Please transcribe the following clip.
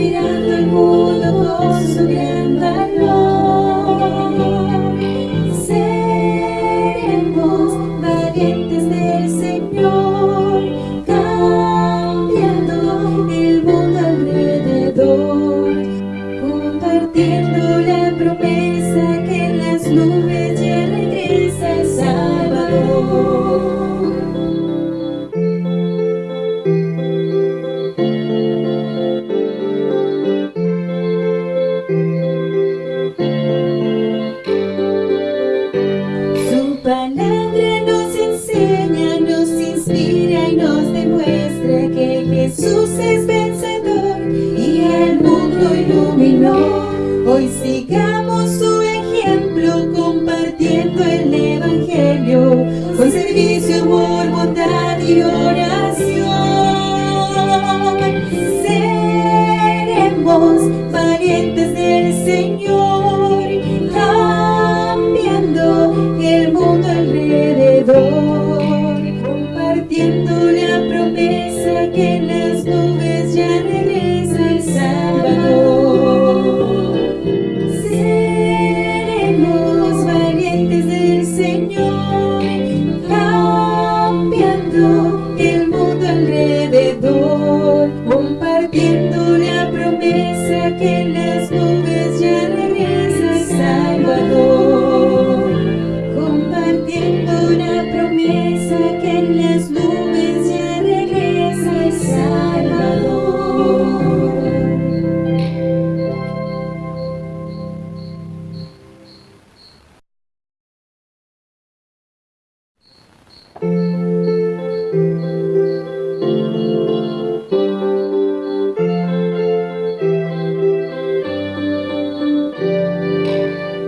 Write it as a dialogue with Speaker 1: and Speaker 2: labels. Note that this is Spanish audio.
Speaker 1: Mirando el mundo con su gran valor. Seremos valientes del Señor, cambiando el mundo alrededor, compartiendo la Hoy sigamos su ejemplo compartiendo el Evangelio. Con servicio, amor, bondad y oración. Seremos valientes del Señor, cambiando el mundo alrededor, compartiendo la promesa que en cambiando el mundo alrededor, compartiendo la promesa que las nubes